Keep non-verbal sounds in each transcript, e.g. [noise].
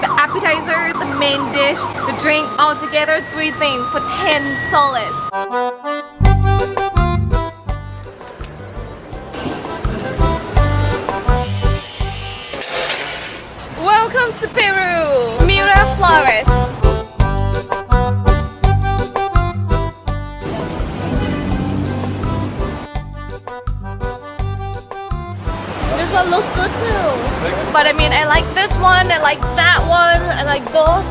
The appetizer, the main dish, the drink, all together, three things for 10 soles. Welcome to Peru, Miraflores. This looks good too. But I mean, I like this one, I like that one, I like those.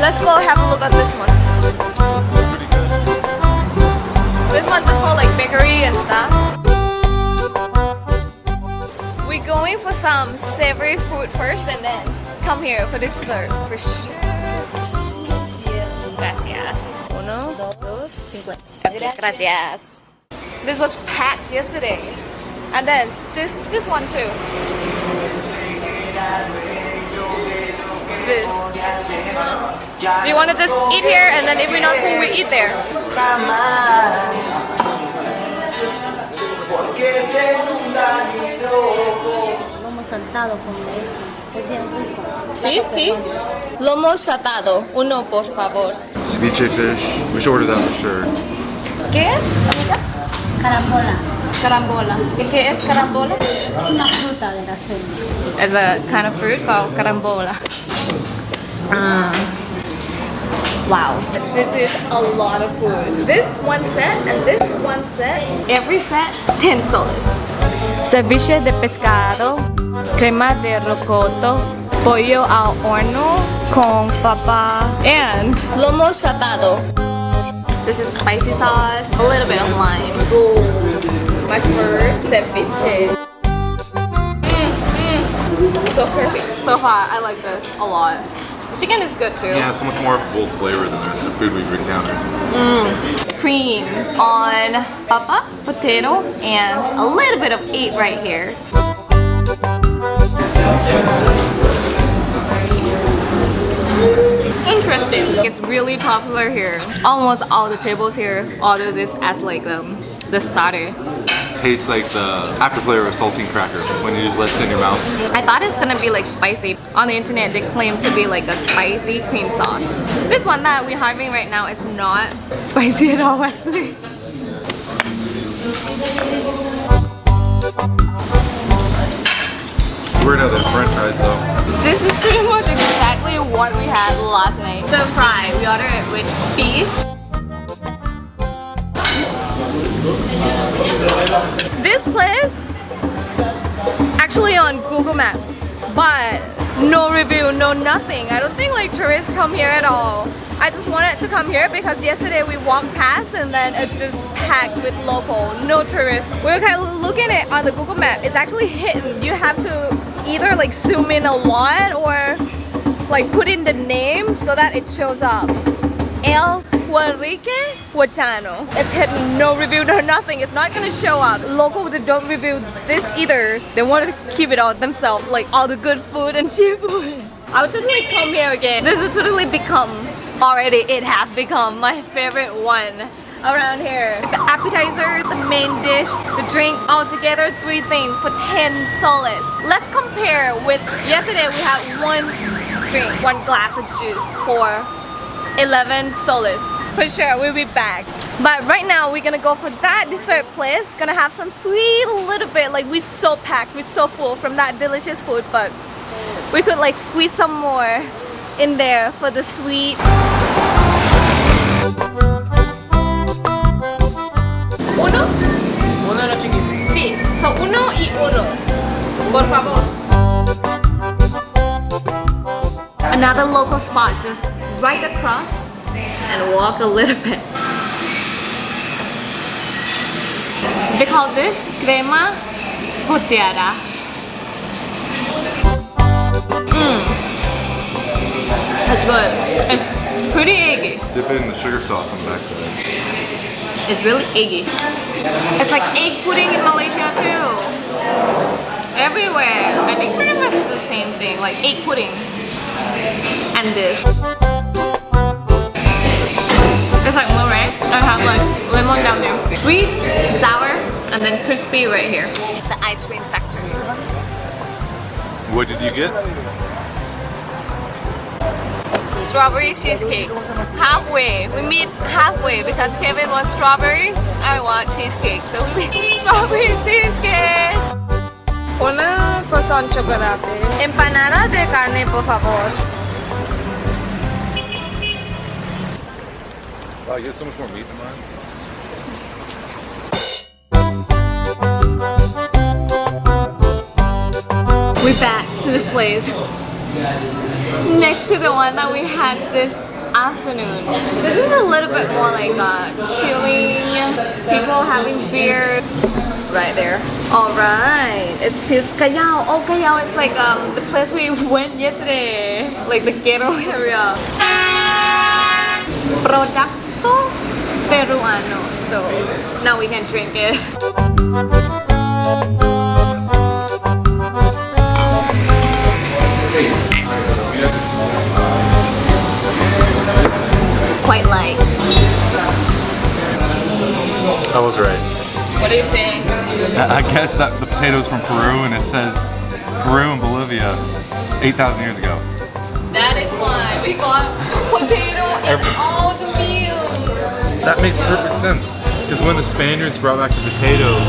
Let's go have a look at this one. This one's just for like bakery and stuff. We're going for some savory food first and then come here for dessert for sure. Gracias. Uno, dos, cincuenta. Gracias. This was packed yesterday. And then this this one too. This. Do you want to just eat here and then if we're not full, we eat there? Lomo saltado con esto. Es bien rico. Sí, sí. Lomo saltado. Uno, por favor. Ceviche fish. We should order that for sure. ¿Qué es, amiga? Carambola. Carambola. ¿Y qué es carambola? Es una fruta de la selva. It's a kind of fruit called carambola. Ah. Wow. This is a lot of food. This one set and this one set, every set, 10 soles. Ceviche de pescado, crema de rocoto, pollo al horno con papa, and lomo saltado. This is spicy sauce, a little bit of lime. Ooh. My first ceviche. So perfect. So far, I like this a lot. Chicken is good too. Yeah, so much more bold flavor than the rest of the food we've encountered. Cream on papa, potato, and a little bit of egg right here. Interesting. It's really popular here. Almost all the tables here order this as like um, the starter. Tastes like the after flavor of saltine cracker when you just let it in your mouth. I thought it's gonna be like spicy. On the internet, they claim to be like a spicy cream sauce. This one that we're having right now is not [laughs] spicy at all actually. We're gonna have the french fries though. This is pretty much exactly what we had last night. The fry, we ordered it with beef. This place, actually on Google Map, but no review, no nothing. I don't think like tourists come here at all. I just wanted to come here because yesterday we walked past and then it's just packed with local, no tourists. We're kind of looking at it on the Google Map. It's actually hidden. You have to either like zoom in a lot or like put in the name so that it shows up. El Huarique Huachano. It's hidden, no review, no nothing. It's not gonna show up. Local they don't review this either. They want to keep it all themselves, like all the good food and [laughs] cheap food. I would totally come here again. This has totally become, already it has become my favorite one around here. The appetizer, the main dish, the drink, all together, three things for 10 soles. Let's compare with yesterday we had one drink, one glass of juice for 11 soles. For sure, we'll be back. But right now, we're gonna go for that dessert place. Gonna have some sweet little bit. Like we're so packed, we're so full from that delicious food. But we could like squeeze some more in there for the sweet. Uno? Uno de los chiquitos. Sí. So uno y uno. Por favor. Another local spot just right across and walk a little bit. They call this crema volteada. Mmm. That's good. It's pretty eggy. Dip it in the sugar sauce on the backside. It's really eggy. It's like egg pudding in Malaysia too. Everywhere. I think pretty much the same thing, like egg pudding. And this. It's like more right? I have like lemon down there. Sweet, sour, and then crispy right here. The ice cream factory. What did you get? strawberry cheesecake. Halfway. We meet halfway because Kevin wants strawberry. I want cheesecake. So we meet [laughs] strawberry cheesecake. Una croissant chocolate. Empanada de carne, por favor. Wow, you have so much more meat than mine. We're back to the place next to the one that we had this afternoon. This is a little bit more like uh, chilling, people having beer right there. Alright, it's Callao. Oh, Callao is like um, the place we went yesterday, like the ghetto [laughs] area. Peruano. So now we can drink it. Quite light. I was right. What are you saying? I guess that the potatoes from Peru and it says Peru and Bolivia 8,000 years ago. That is why we got [laughs] potato in all the meals. That makes perfect sense. Because when the Spaniards brought back the potatoes,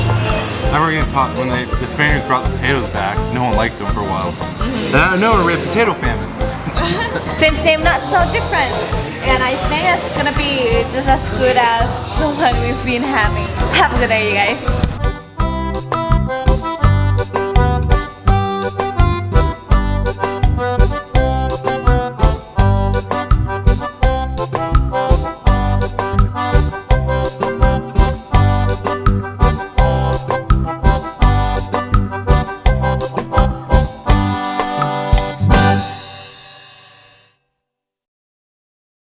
I remember getting taught when they, the Spaniards brought the potatoes back, no one liked them for a while. Mm-hmm. And I know we had potato famines. [laughs] Same, same, not so different. And I think it's gonna be just as good as the one we've been having. Have a good day, you guys.